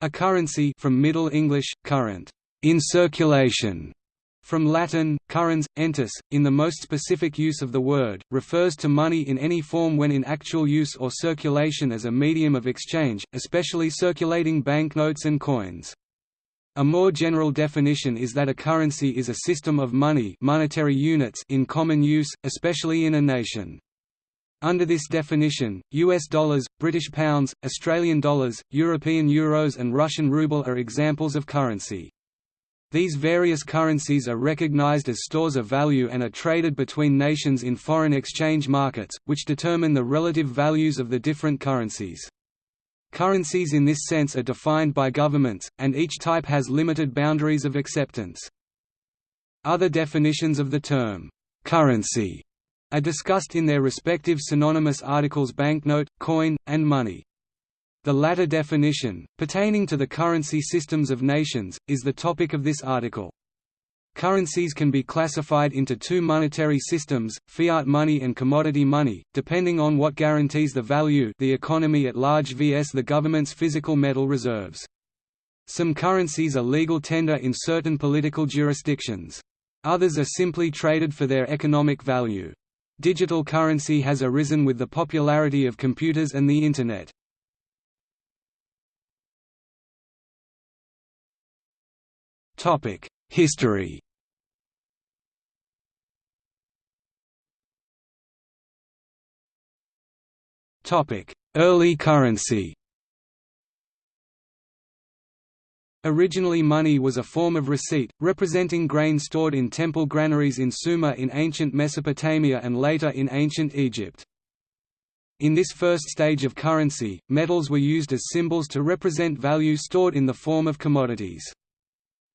A currency from Middle English, current, in circulation, from Latin, currens, entis, in the most specific use of the word, refers to money in any form when in actual use or circulation as a medium of exchange, especially circulating banknotes and coins. A more general definition is that a currency is a system of money monetary units in common use, especially in a nation. Under this definition, US dollars, British pounds, Australian dollars, European euros and Russian ruble are examples of currency. These various currencies are recognized as stores of value and are traded between nations in foreign exchange markets, which determine the relative values of the different currencies. Currencies in this sense are defined by governments, and each type has limited boundaries of acceptance. Other definitions of the term, currency are discussed in their respective synonymous articles banknote, coin, and money. The latter definition, pertaining to the currency systems of nations, is the topic of this article. Currencies can be classified into two monetary systems, fiat money and commodity money, depending on what guarantees the value the economy at large vs the government's physical metal reserves. Some currencies are legal tender in certain political jurisdictions. Others are simply traded for their economic value. Digital currency has arisen with the popularity of computers and the Internet. History Early currency Originally money was a form of receipt, representing grain stored in temple granaries in Sumer in ancient Mesopotamia and later in ancient Egypt. In this first stage of currency, metals were used as symbols to represent value stored in the form of commodities.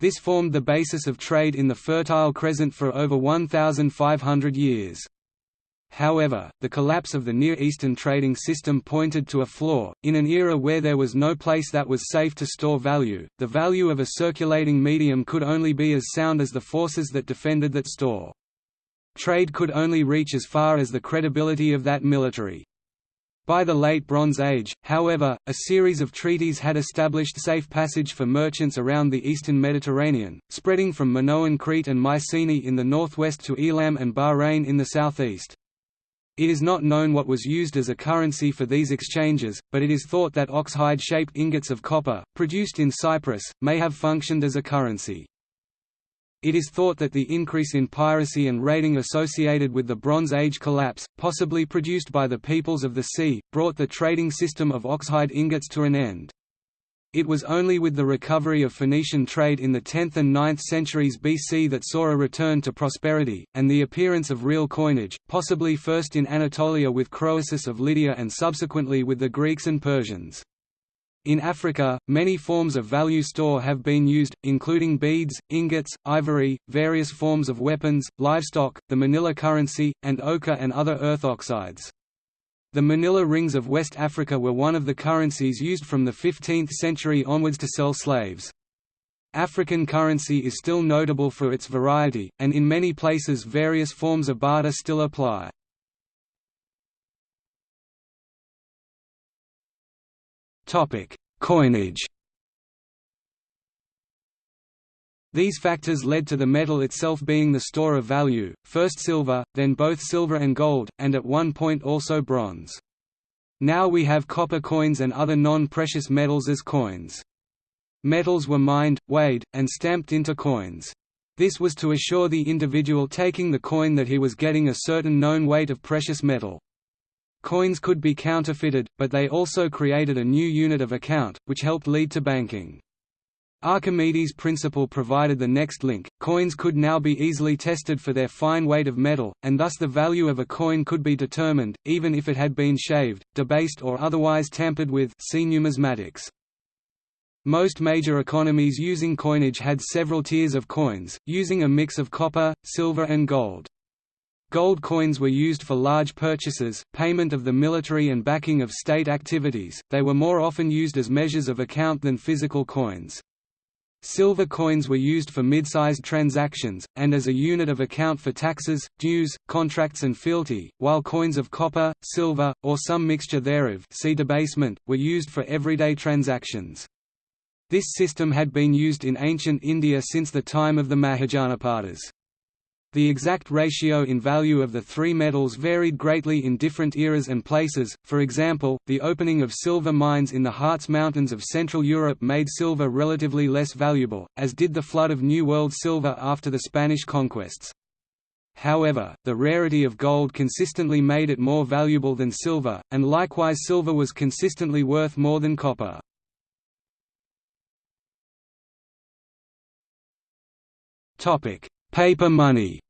This formed the basis of trade in the Fertile Crescent for over 1,500 years. However, the collapse of the Near Eastern trading system pointed to a flaw. In an era where there was no place that was safe to store value, the value of a circulating medium could only be as sound as the forces that defended that store. Trade could only reach as far as the credibility of that military. By the Late Bronze Age, however, a series of treaties had established safe passage for merchants around the eastern Mediterranean, spreading from Minoan Crete and Mycenae in the northwest to Elam and Bahrain in the southeast. It is not known what was used as a currency for these exchanges, but it is thought that oxhide-shaped ingots of copper, produced in Cyprus, may have functioned as a currency. It is thought that the increase in piracy and raiding associated with the Bronze Age collapse, possibly produced by the peoples of the sea, brought the trading system of oxhide ingots to an end. It was only with the recovery of Phoenician trade in the 10th and 9th centuries BC that saw a return to prosperity, and the appearance of real coinage, possibly first in Anatolia with Croesus of Lydia and subsequently with the Greeks and Persians. In Africa, many forms of value store have been used, including beads, ingots, ivory, various forms of weapons, livestock, the manila currency, and ochre and other earth oxides. The manila rings of West Africa were one of the currencies used from the 15th century onwards to sell slaves. African currency is still notable for its variety, and in many places various forms of barter still apply. Coinage These factors led to the metal itself being the store of value, first silver, then both silver and gold, and at one point also bronze. Now we have copper coins and other non-precious metals as coins. Metals were mined, weighed, and stamped into coins. This was to assure the individual taking the coin that he was getting a certain known weight of precious metal. Coins could be counterfeited, but they also created a new unit of account, which helped lead to banking. Archimedes' principle provided the next link. Coins could now be easily tested for their fine weight of metal, and thus the value of a coin could be determined, even if it had been shaved, debased or otherwise tampered with see numismatics. Most major economies using coinage had several tiers of coins, using a mix of copper, silver and gold. Gold coins were used for large purchases, payment of the military and backing of state activities, they were more often used as measures of account than physical coins. Silver coins were used for mid-sized transactions, and as a unit of account for taxes, dues, contracts and fealty, while coins of copper, silver, or some mixture thereof see debasement, were used for everyday transactions. This system had been used in ancient India since the time of the Mahajanapadas. The exact ratio in value of the three metals varied greatly in different eras and places, for example, the opening of silver mines in the Harz Mountains of Central Europe made silver relatively less valuable, as did the flood of New World silver after the Spanish conquests. However, the rarity of gold consistently made it more valuable than silver, and likewise silver was consistently worth more than copper. Paper money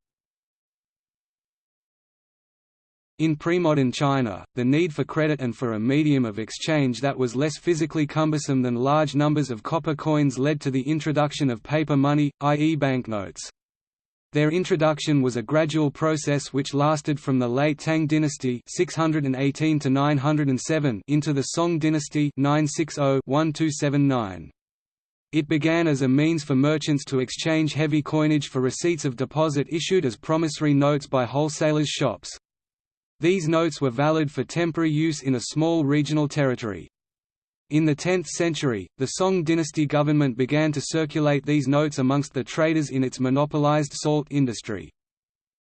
In pre-modern China, the need for credit and for a medium of exchange that was less physically cumbersome than large numbers of copper coins led to the introduction of paper money, i.e. banknotes. Their introduction was a gradual process which lasted from the late Tang dynasty 618 to 907 into the Song dynasty 960-1279. It began as a means for merchants to exchange heavy coinage for receipts of deposit issued as promissory notes by wholesalers' shops. These notes were valid for temporary use in a small regional territory. In the 10th century, the Song dynasty government began to circulate these notes amongst the traders in its monopolized salt industry.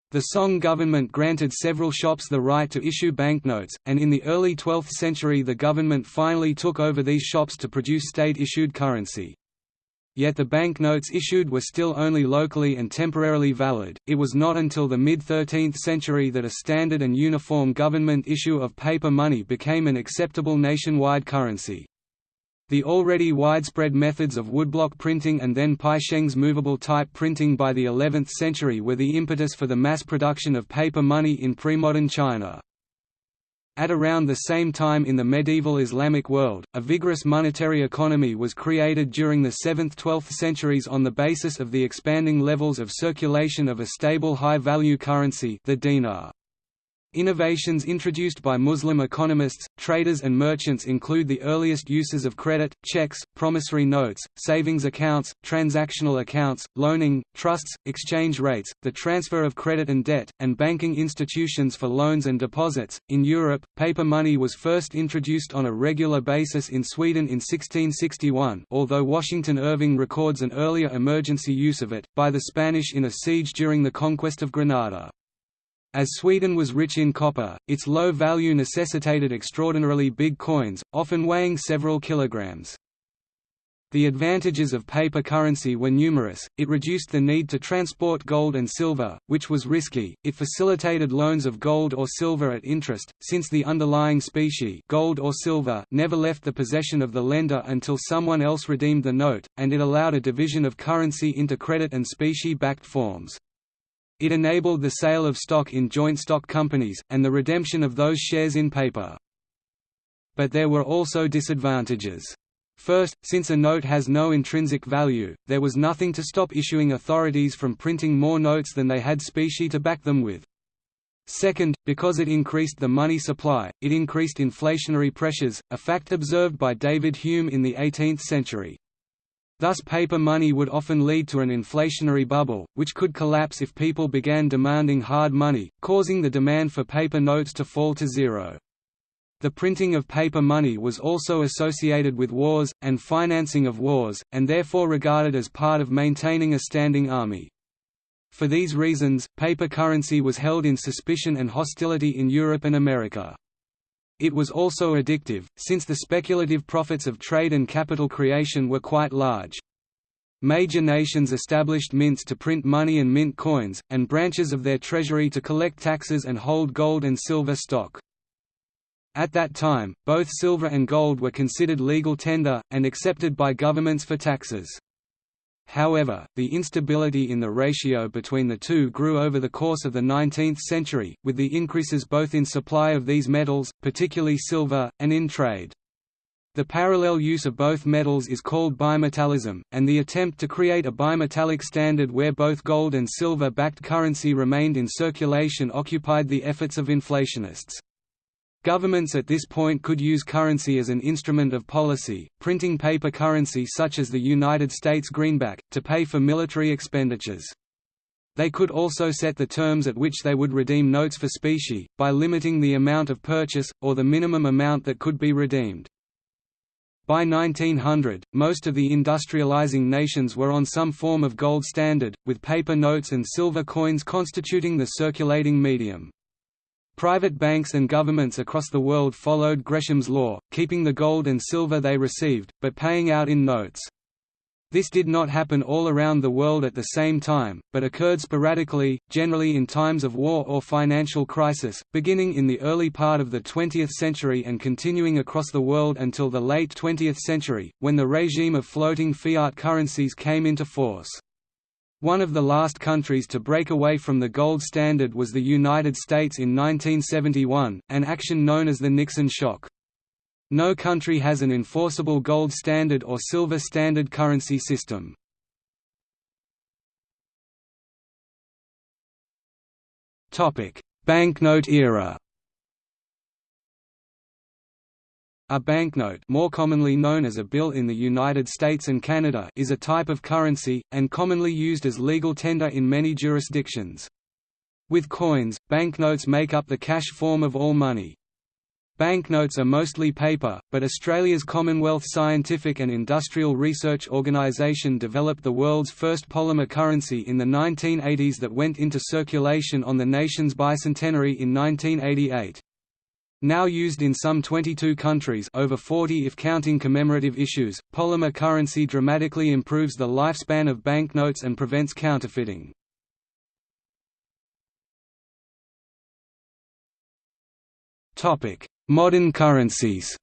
The Song government granted several shops the right to issue banknotes, and in the early 12th century the government finally took over these shops to produce state-issued currency. Yet the banknotes issued were still only locally and temporarily valid. It was not until the mid 13th century that a standard and uniform government issue of paper money became an acceptable nationwide currency. The already widespread methods of woodblock printing and then Bi Sheng's movable type printing by the 11th century were the impetus for the mass production of paper money in pre-modern China. At around the same time in the medieval Islamic world, a vigorous monetary economy was created during the 7th–12th centuries on the basis of the expanding levels of circulation of a stable high-value currency the dinar. Innovations introduced by Muslim economists, traders and merchants include the earliest uses of credit, checks, promissory notes, savings accounts, transactional accounts, loaning, trusts, exchange rates, the transfer of credit and debt, and banking institutions for loans and deposits. In Europe, paper money was first introduced on a regular basis in Sweden in 1661, although Washington Irving records an earlier emergency use of it, by the Spanish in a siege during the conquest of Granada. As Sweden was rich in copper, its low value necessitated extraordinarily big coins, often weighing several kilograms. The advantages of paper currency were numerous, it reduced the need to transport gold and silver, which was risky, it facilitated loans of gold or silver at interest, since the underlying specie gold or silver never left the possession of the lender until someone else redeemed the note, and it allowed a division of currency into credit and specie-backed forms. It enabled the sale of stock in joint stock companies, and the redemption of those shares in paper. But there were also disadvantages. First, since a note has no intrinsic value, there was nothing to stop issuing authorities from printing more notes than they had specie to back them with. Second, because it increased the money supply, it increased inflationary pressures, a fact observed by David Hume in the 18th century. Thus paper money would often lead to an inflationary bubble, which could collapse if people began demanding hard money, causing the demand for paper notes to fall to zero. The printing of paper money was also associated with wars, and financing of wars, and therefore regarded as part of maintaining a standing army. For these reasons, paper currency was held in suspicion and hostility in Europe and America. It was also addictive, since the speculative profits of trade and capital creation were quite large. Major nations established mints to print money and mint coins, and branches of their treasury to collect taxes and hold gold and silver stock. At that time, both silver and gold were considered legal tender, and accepted by governments for taxes. However, the instability in the ratio between the two grew over the course of the 19th century, with the increases both in supply of these metals, particularly silver, and in trade. The parallel use of both metals is called bimetallism, and the attempt to create a bimetallic standard where both gold and silver-backed currency remained in circulation occupied the efforts of inflationists. Governments at this point could use currency as an instrument of policy, printing paper currency such as the United States greenback, to pay for military expenditures. They could also set the terms at which they would redeem notes for specie, by limiting the amount of purchase, or the minimum amount that could be redeemed. By 1900, most of the industrializing nations were on some form of gold standard, with paper notes and silver coins constituting the circulating medium. Private banks and governments across the world followed Gresham's law, keeping the gold and silver they received, but paying out in notes. This did not happen all around the world at the same time, but occurred sporadically, generally in times of war or financial crisis, beginning in the early part of the 20th century and continuing across the world until the late 20th century, when the regime of floating fiat currencies came into force. One of the last countries to break away from the gold standard was the United States in 1971, an action known as the Nixon shock. No country has an enforceable gold standard or silver standard currency system. Banknote era A banknote more commonly known as a bill in the United States and Canada is a type of currency, and commonly used as legal tender in many jurisdictions. With coins, banknotes make up the cash form of all money. Banknotes are mostly paper, but Australia's Commonwealth Scientific and Industrial Research Organisation developed the world's first polymer currency in the 1980s that went into circulation on the nation's bicentenary in 1988. Now used in some 22 countries over 40 if counting commemorative issues, polymer currency dramatically improves the lifespan of banknotes and prevents counterfeiting. Modern currencies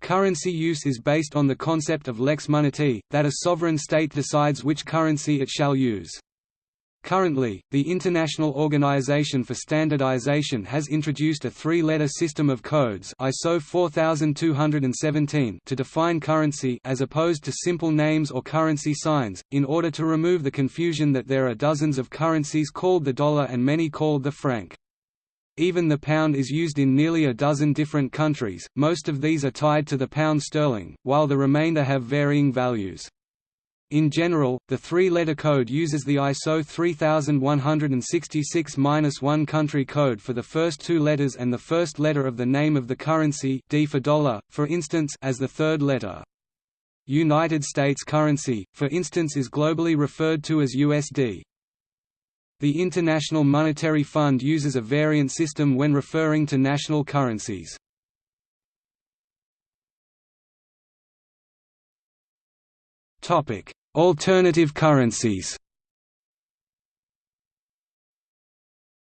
Currency use is based on the concept of lex monetae, that a sovereign state decides which currency it shall use. Currently, the International Organization for Standardization has introduced a three-letter system of codes ISO 4217 to define currency as opposed to simple names or currency signs, in order to remove the confusion that there are dozens of currencies called the dollar and many called the franc. Even the pound is used in nearly a dozen different countries, most of these are tied to the pound sterling, while the remainder have varying values. In general, the three-letter code uses the ISO 3166-1 country code for the first two letters and the first letter of the name of the currency D for dollar, for instance as the third letter. United States currency, for instance is globally referred to as USD. The International Monetary Fund uses a variant system when referring to national currencies. Alternative currencies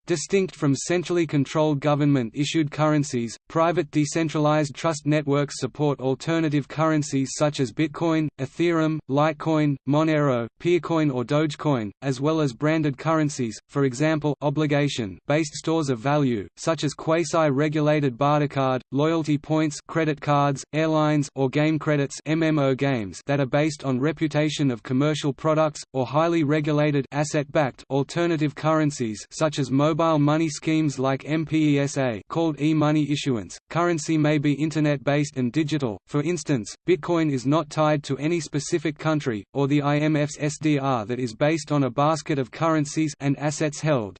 Distinct from centrally controlled government-issued currencies, private decentralized trust networks support alternative currencies such as Bitcoin, Ethereum, Litecoin, Monero, Peercoin or Dogecoin, as well as branded currencies, for example obligation-based stores of value, such as quasi-regulated bartercard, loyalty points credit cards, airlines or game credits MMO games that are based on reputation of commercial products, or highly regulated asset-backed alternative currencies such as mobile mobile money schemes like M-Pesa called e-money issuance. Currency may be internet-based and digital. For instance, Bitcoin is not tied to any specific country or the IMF's SDR that is based on a basket of currencies and assets held.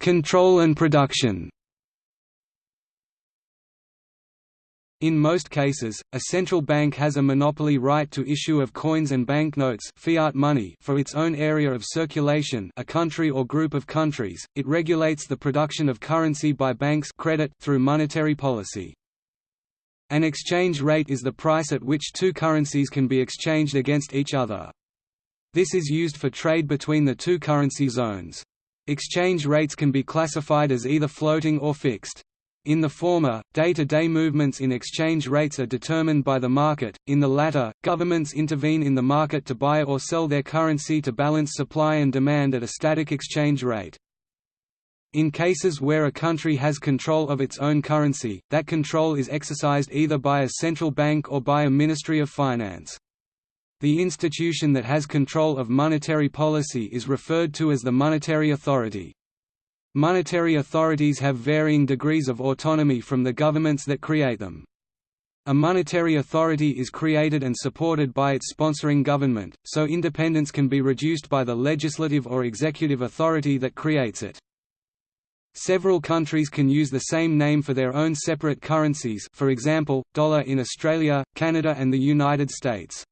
Control and production. In most cases, a central bank has a monopoly right to issue of coins and banknotes fiat money for its own area of circulation a country or group of countries. It regulates the production of currency by banks credit through monetary policy. An exchange rate is the price at which two currencies can be exchanged against each other. This is used for trade between the two currency zones. Exchange rates can be classified as either floating or fixed. In the former, day-to-day -day movements in exchange rates are determined by the market, in the latter, governments intervene in the market to buy or sell their currency to balance supply and demand at a static exchange rate. In cases where a country has control of its own currency, that control is exercised either by a central bank or by a Ministry of Finance. The institution that has control of monetary policy is referred to as the Monetary Authority. Monetary authorities have varying degrees of autonomy from the governments that create them. A monetary authority is created and supported by its sponsoring government, so independence can be reduced by the legislative or executive authority that creates it. Several countries can use the same name for their own separate currencies for example, dollar in Australia, Canada and the United States.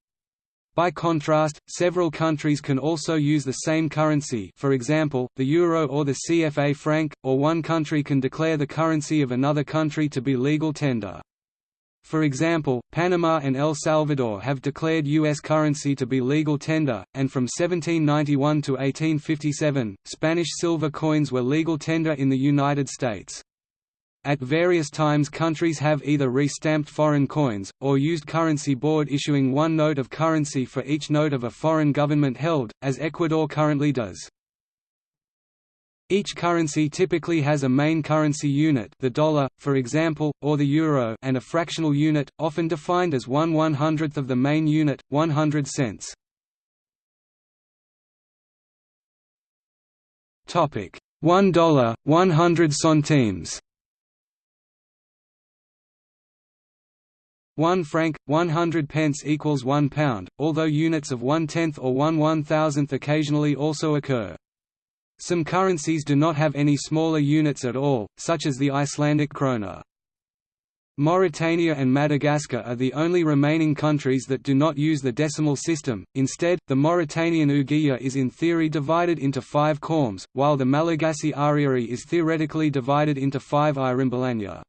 By contrast, several countries can also use the same currency for example, the euro or the CFA franc, or one country can declare the currency of another country to be legal tender. For example, Panama and El Salvador have declared U.S. currency to be legal tender, and from 1791 to 1857, Spanish silver coins were legal tender in the United States. At various times countries have either re-stamped foreign coins, or used currency board issuing one note of currency for each note of a foreign government held, as Ecuador currently does. Each currency typically has a main currency unit the dollar, for example, or the euro and a fractional unit, often defined as one one-hundredth of the main unit, 100 cents. One dollar, 100 centimes. One franc, 100 pence equals one pound, although units of one-tenth or one one-thousandth occasionally also occur. Some currencies do not have any smaller units at all, such as the Icelandic krona. Mauritania and Madagascar are the only remaining countries that do not use the decimal system, instead, the Mauritanian ouguiya is in theory divided into five khoums, while the Malagasy Ariary is theoretically divided into five irimbolanya.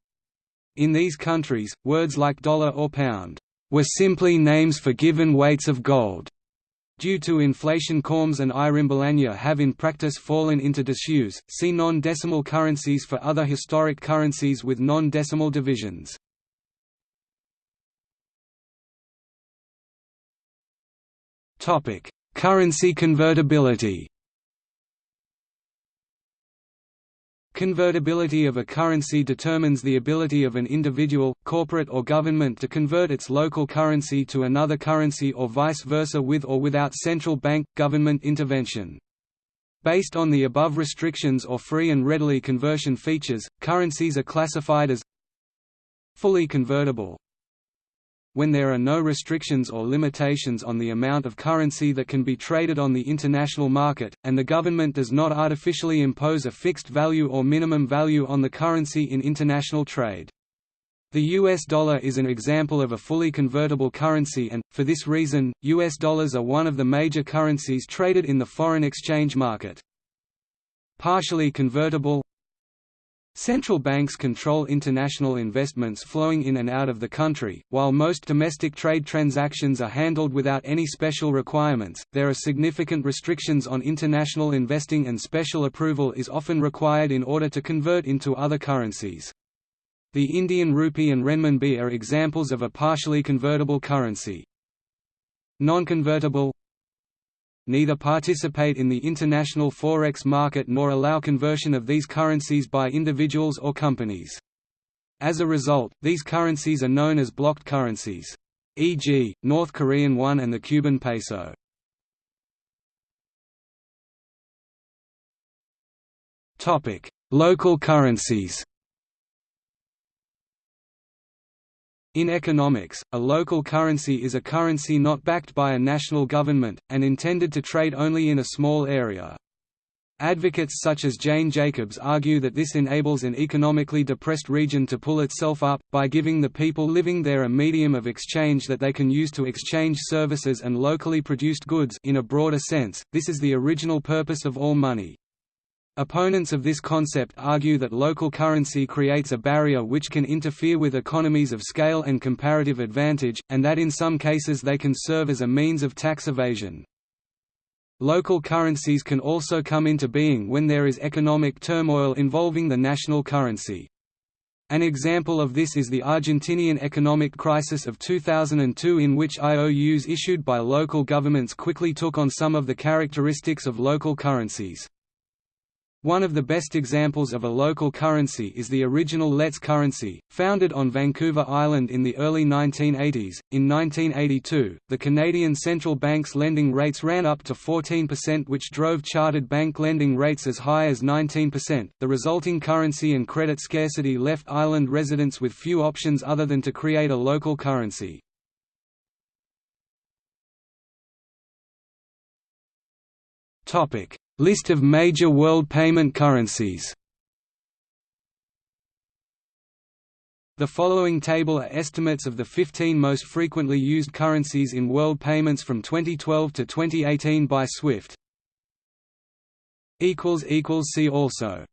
In these countries, words like dollar or pound were simply names for given weights of gold. Due to inflation khoums and irimbolanya have in practice fallen into disuse, see non-decimal currencies for other historic currencies with non-decimal divisions. Currency convertibility Convertibility of a currency determines the ability of an individual, corporate or government to convert its local currency to another currency or vice versa with or without central bank, government intervention. Based on the above restrictions or free and readily conversion features, currencies are classified as fully convertible, when there are no restrictions or limitations on the amount of currency that can be traded on the international market, and the government does not artificially impose a fixed value or minimum value on the currency in international trade. The US dollar is an example of a fully convertible currency and, for this reason, US dollars are one of the major currencies traded in the foreign exchange market. Partially convertible Central banks control international investments flowing in and out of the country. While most domestic trade transactions are handled without any special requirements, there are significant restrictions on international investing and special approval is often required in order to convert into other currencies. The Indian rupee and renminbi are examples of a partially convertible currency. Non-convertible neither participate in the international forex market nor allow conversion of these currencies by individuals or companies. As a result, these currencies are known as blocked currencies. E.g., North Korean won and the Cuban peso. Local currencies In economics, a local currency is a currency not backed by a national government, and intended to trade only in a small area. Advocates such as Jane Jacobs argue that this enables an economically depressed region to pull itself up, by giving the people living there a medium of exchange that they can use to exchange services and locally produced goods in a broader sense, this is the original purpose of all money. Opponents of this concept argue that local currency creates a barrier which can interfere with economies of scale and comparative advantage, and that in some cases they can serve as a means of tax evasion. Local currencies can also come into being when there is economic turmoil involving the national currency. An example of this is the Argentinian economic crisis of 2002 in which IOUs issued by local governments quickly took on some of the characteristics of local currencies. One of the best examples of a local currency is the original LETS currency, founded on Vancouver Island in the early 1980s. In 1982, the Canadian Central Bank's lending rates ran up to 14%, which drove chartered bank lending rates as high as 19%. The resulting currency and credit scarcity left island residents with few options other than to create a local currency. Topic: List of major world payment currencies The following table are estimates of the 15 most frequently used currencies in world payments from 2012 to 2018 by SWIFT. See also